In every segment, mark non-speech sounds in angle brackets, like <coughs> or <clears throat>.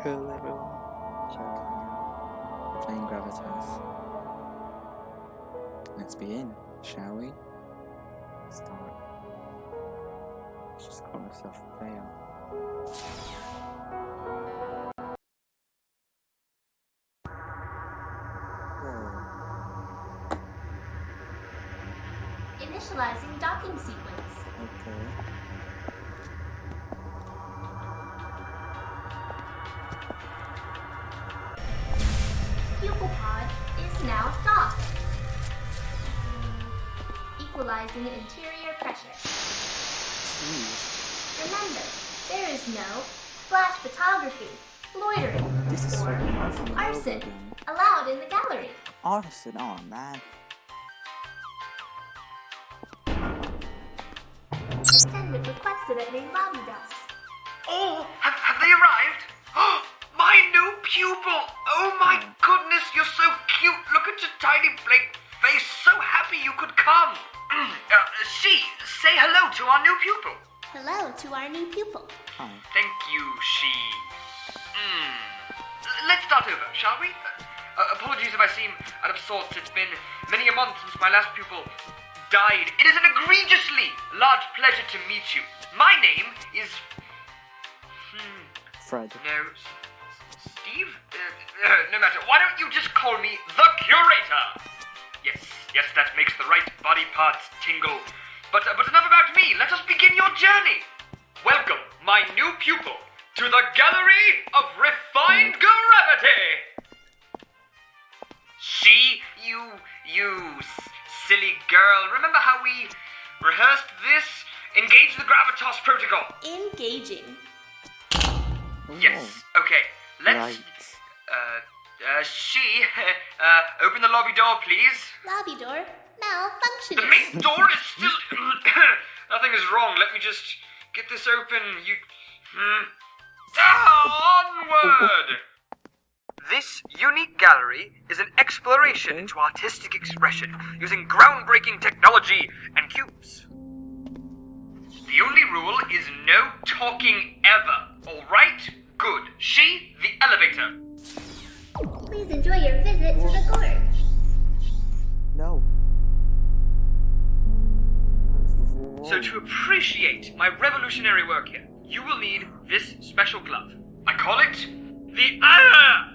Cool, everyone. Sure. Playing Gravitas. Let's begin, shall we? Start. Let's just call myself player. Initializing docking sequence. Pupil pod is now docked. Equalizing interior pressure. Jeez. Remember, there is no flash photography, loitering, This is or hard arson allowed in the gallery. Arson, oh man. Attendant requested at main lobby desk. Oh, have, have they arrived? Oh, my new pupil! Oh my goodness, you're so cute! Look at your tiny blank face. So happy you could come. <clears throat> Uh, she, say hello to our new pupil. Hello to our new pupil. Hi. Thank you, she. Mm. Let's start over, shall we? Uh, apologies if I seem out of sorts. It's been many a month since my last pupil died. It is an egregiously large pleasure to meet you. My name is. Hmm. Fred. No, no matter. Why don't you just call me the curator? Yes, yes, that makes the right body parts tingle. But, uh, but enough about me. Let us begin your journey. Welcome, my new pupil, to the Gallery of Refined Gravity. She, you, you s- silly girl. Remember how we rehearsed this? Engage the Gravitas Protocol. Engaging. Yes. Okay. Let's. Right. Uh, uh, she. <laughs> Uh, open the lobby door, please. Lobby door Malfunctioning. The main door is still. <coughs> Nothing is wrong. Let me just get this open. You. Hmm. Ah, onward! This unique gallery is an exploration Okay. into artistic expression using groundbreaking technology and cubes. The only rule is no talking ever, alright? Good. She, the elevator. Please enjoy your visit to the Gorg. No. So, to appreciate my revolutionary work here, you will need this special glove. I call it the Ah!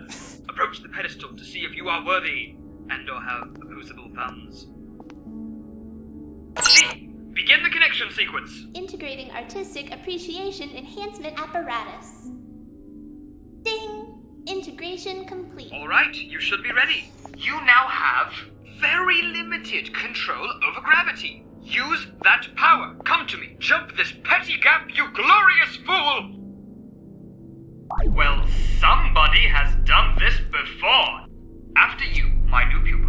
Approach the pedestal to see if you are worthy and or have opposable thumbs. G. Begin the connection sequence. Integrating artistic appreciation enhancement apparatus. Ding! Integration complete. Alright, you should be ready. You now have very limited control over gravity. Use that power. Come to me. Jump this petty gap, you glorious fool! Well, somebody has done this before. After you, my new pupil.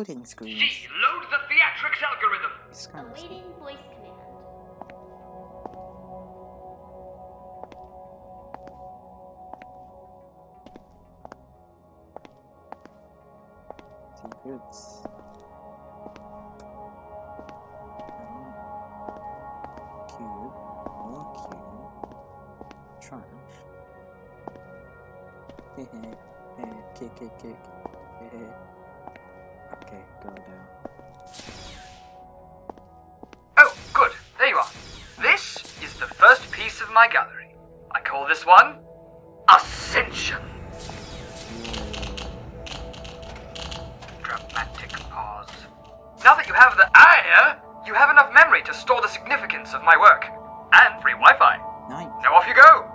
Loading screen. G, load the theatrics algorithm. It's kind of Awaiting voice command. secrets. Cube. More cube. Trash. <laughs> Hehe. Hehe. Kick, kick, kick. Hehe. Okay, go down. Oh, good. There you are. This is the first piece of my gallery. I call this one Ascension. Dramatic pause. Now that you have the eye, you have enough memory to store the significance of my work. And free Wi Fi. Nice. Now off you go.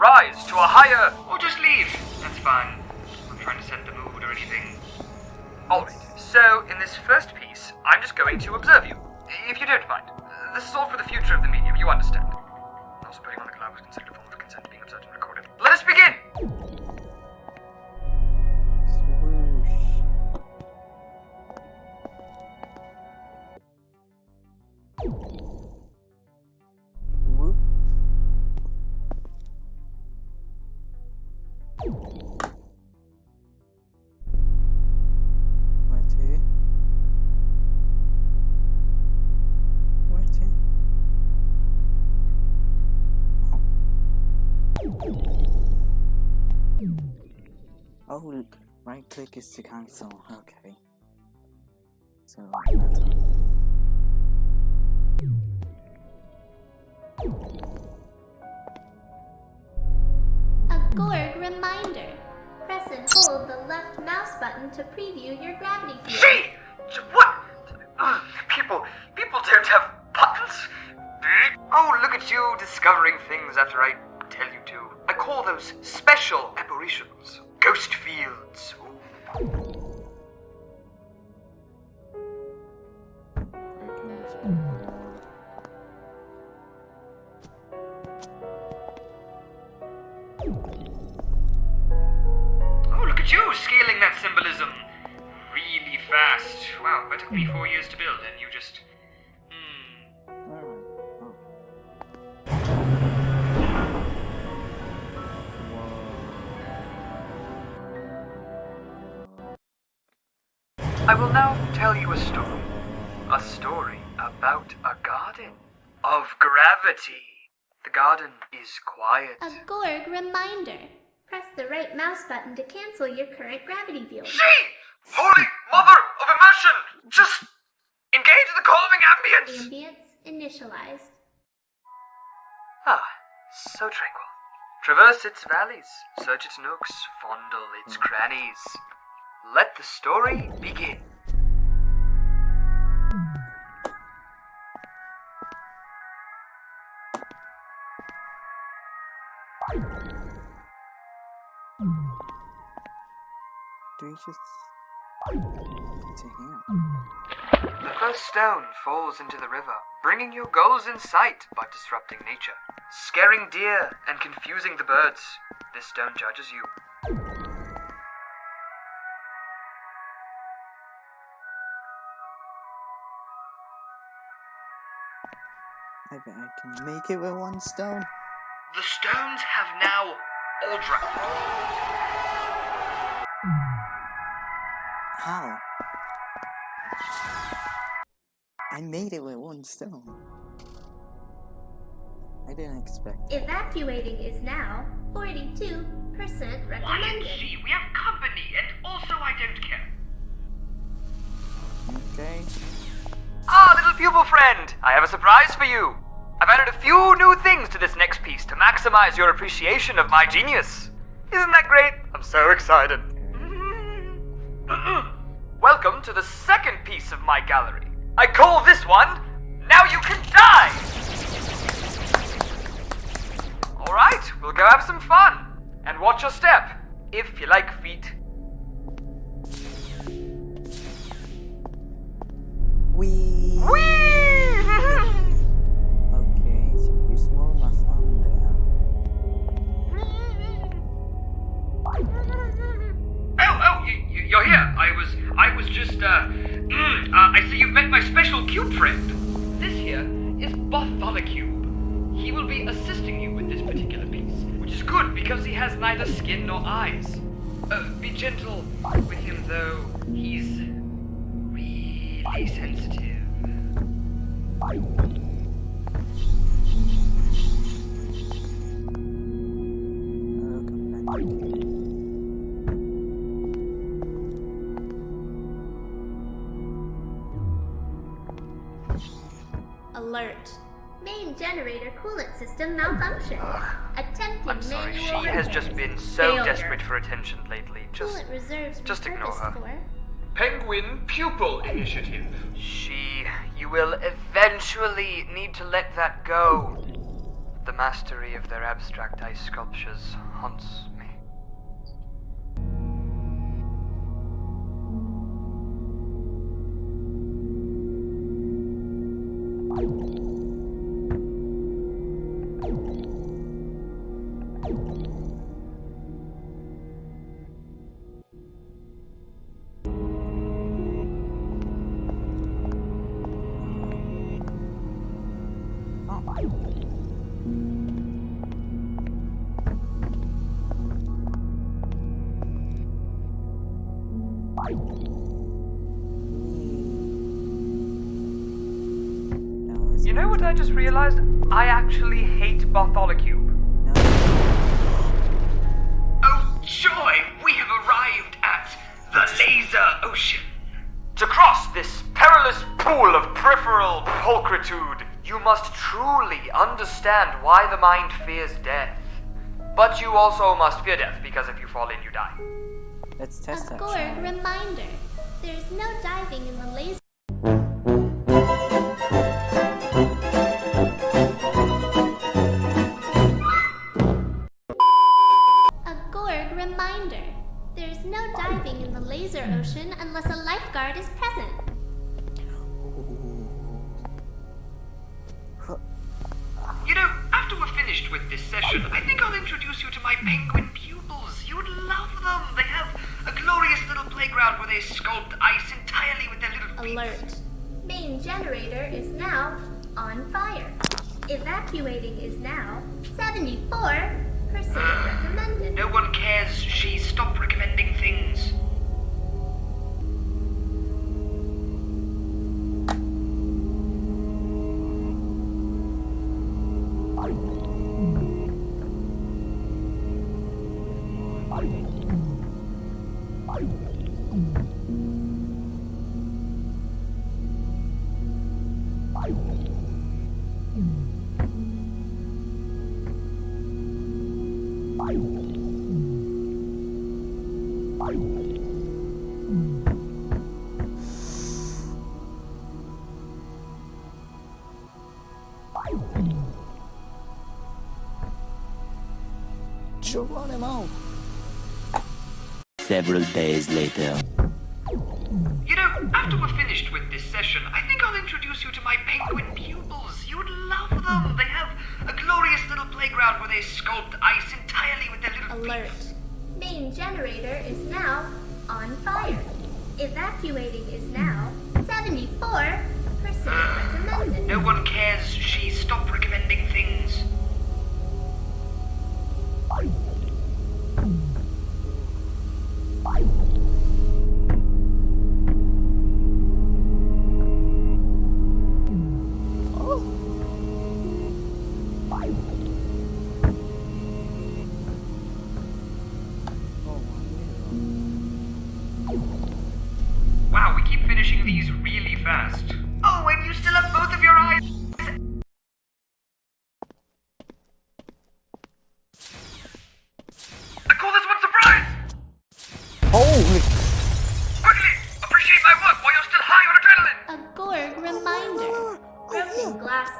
Rise to a higher. Or just leave. That's fine. I'm trying to set the mood or anything. Alright, so in this first piece, I'm just going to observe you. If you don't mind. This is all for the future of the medium, you understand. Also, putting on the glove was considered click is to cancel. Okay. So that's all. A Gorg reminder. Press and hold the left mouse button to preview your gravity field. Gee! What? Ugh, people, people don't have buttons. Oh, look at you discovering things after I tell you to. I call those special apparitions. Ghost fields. Oh, look at you scaling that symbolism really fast. Wow, that took me four years to build, and you just. Will now tell you a story. A story about a garden of gravity. The garden is quiet. A Gorg reminder. Press the right mouse button to cancel your current gravity field. She! Holy Mother of Immersion! Just engage the calming ambience! Ambience initialized. Ah, so tranquil. Traverse its valleys, search its nooks, fondle its crannies. Let the story begin. Just him? The first stone falls into the river, bringing your goals in sight but disrupting nature. Scaring deer and confusing the birds. This stone judges you. I bet I can make it with one stone. The stones have now all dropped. How? I made it with one stone. I didn't expect it. Evacuating is now 42% Quiet, recommended. G. We have company, and also I don't care. Okay. Ah, little pupil friend, I have a surprise for you. I've added a few new things to this next piece to maximize your appreciation of my genius. Isn't that great? I'm so excited. <laughs> Welcome to the second piece of my gallery. I call this one Now You Can Die! Alright, we'll go have some fun. And watch your step, if you like feet. Assisting you with this particular piece, which is good because he has neither skin nor eyes. Uh, be gentle with him though. He's really sensitive. System malfunction. Attempting I'm sorry, she manual has just been so Failure. desperate for attention lately. Just Coolant reserves just ignore her. for Penguin Pupil Initiative. She. You will eventually need to let that go. The mastery of their abstract ice sculptures haunts what I just realized? I actually hate Bartholocube. No. Oh, joy! We have arrived at the laser ocean. To cross this perilous pool of peripheral pulchritude, you must truly understand why the mind fears death. But you also must fear death, because if you fall in, you die. Let's test A that. Gorg reminder. There's no diving in the laser. Present. You know, after we're finished with this session, I think I'll introduce you to my penguin pupils. You'd love them. They have a glorious little playground where they sculpt ice entirely with their little feet. Alert. Main generator is now on fire. Evacuating is now 74% recommended. No Geronimo. Several days later. You know, after we're finished with this session, I think I'll introduce you to my penguin pupils. You'd love them. They have a glorious little playground where they sculpt ice entirely with their little Alert. feet. Main generator is now on fire. Evacuating is now 74% recommended. No one cares. She stopped recommending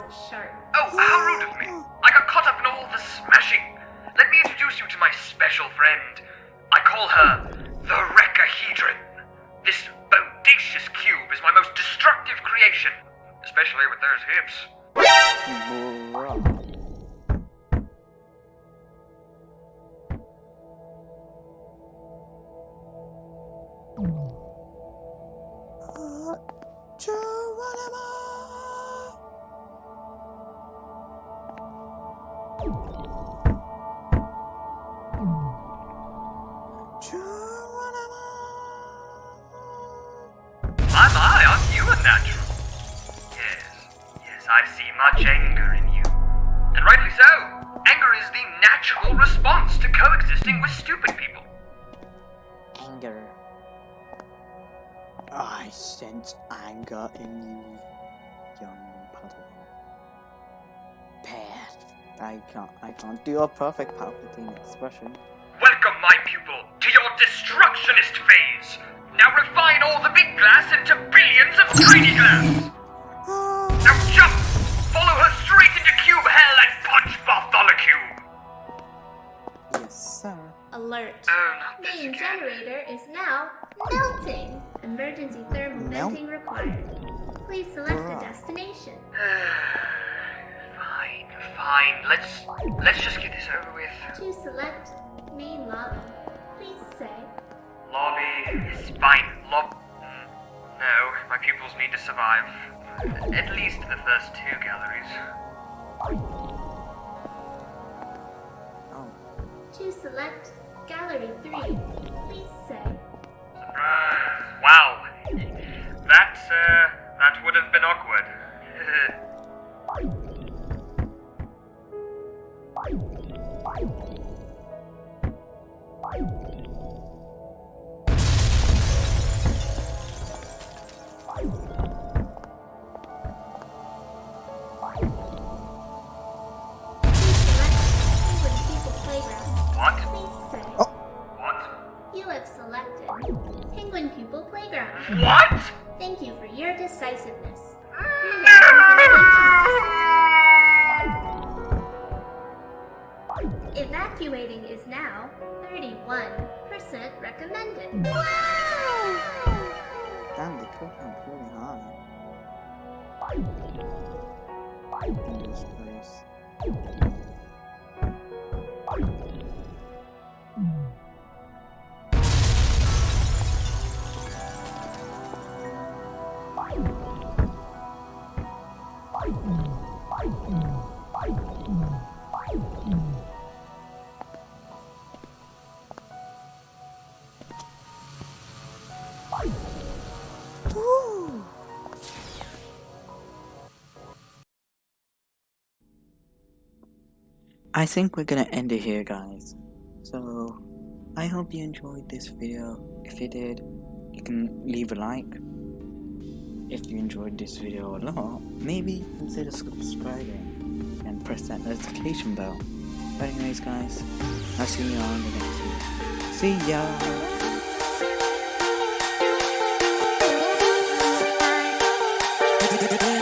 Oh, how rude of me. I got caught up in all the smashing. Let me introduce you to my special friend. I call her the Recahedron. This bodacious cube is my most destructive creation, especially with those hips. My, I see much anger in you. And rightly so. Anger is the natural response to coexisting with stupid people. Anger. I sense anger in you, young Padawan. Path. I can't. I can't do a perfect Palpatine expression. Welcome, my pupil, to your destructionist phase. Now refine all the big glass into billions of tiny glass. Alert. Oh, not this Main again. generator is now melting. Emergency thermal Melt? venting required. Please select a destination. <sighs> fine, fine. Let's let's just get this over with. To select main lobby, please say Lobby is fine. Lob. mm, No, my pupils need to survive. At least the first two galleries. Oh, To select Gallery 3, please say Surprise! Wow, that uh, that would have been awkward. <laughs> Evacuating is now 31% recommended. Hmm. Damn, they killed him really hard. In this place. I think we're gonna end it here guys. So I hope you enjoyed this video. If you did, you can leave a like. If you enjoyed this video a lot, maybe consider subscribing and press that notification bell. But anyways guys, I'll see you on the next video. See ya! Yeah.